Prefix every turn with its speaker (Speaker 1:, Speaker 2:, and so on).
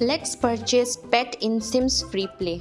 Speaker 1: Let's purchase pet in Sims Free Play.